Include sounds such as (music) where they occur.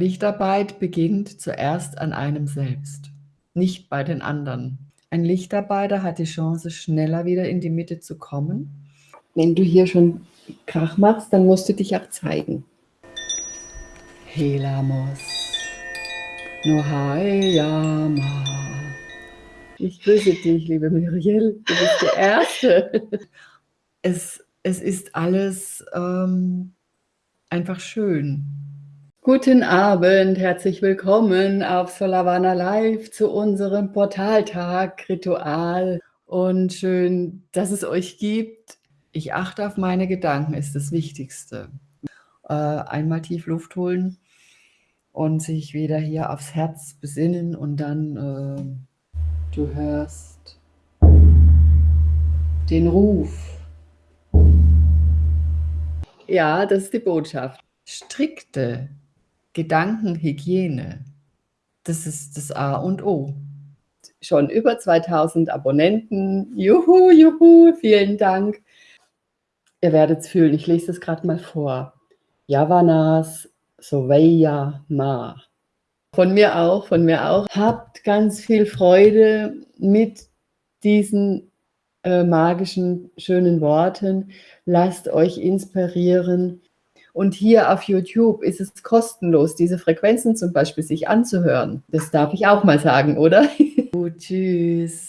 Lichtarbeit beginnt zuerst an einem selbst, nicht bei den anderen. Ein Lichtarbeiter hat die Chance, schneller wieder in die Mitte zu kommen. Wenn du hier schon Krach machst, dann musst du dich auch zeigen. Helamos. Nohayama. Ich grüße dich, liebe Muriel. Du bist die Erste. (laughs) Es, es ist alles ähm, einfach schön. Guten Abend, herzlich willkommen auf Solavana Live zu unserem Portaltag-Ritual und schön, dass es euch gibt. Ich achte auf meine Gedanken, ist das Wichtigste. Äh, einmal tief Luft holen und sich wieder hier aufs Herz besinnen und dann äh, du hörst den Ruf. Ja, das ist die Botschaft. Strikte Gedankenhygiene, das ist das A und O. Schon über 2000 Abonnenten. Juhu, juhu, vielen Dank. Ihr werdet es fühlen, ich lese es gerade mal vor. Yavanas Soveya Ma. Von mir auch, von mir auch. Habt ganz viel Freude mit diesen äh, magischen, schönen Worten. Lasst euch inspirieren. Und hier auf YouTube ist es kostenlos, diese Frequenzen zum Beispiel sich anzuhören. Das darf ich auch mal sagen, oder? (laughs) Gut, tschüss.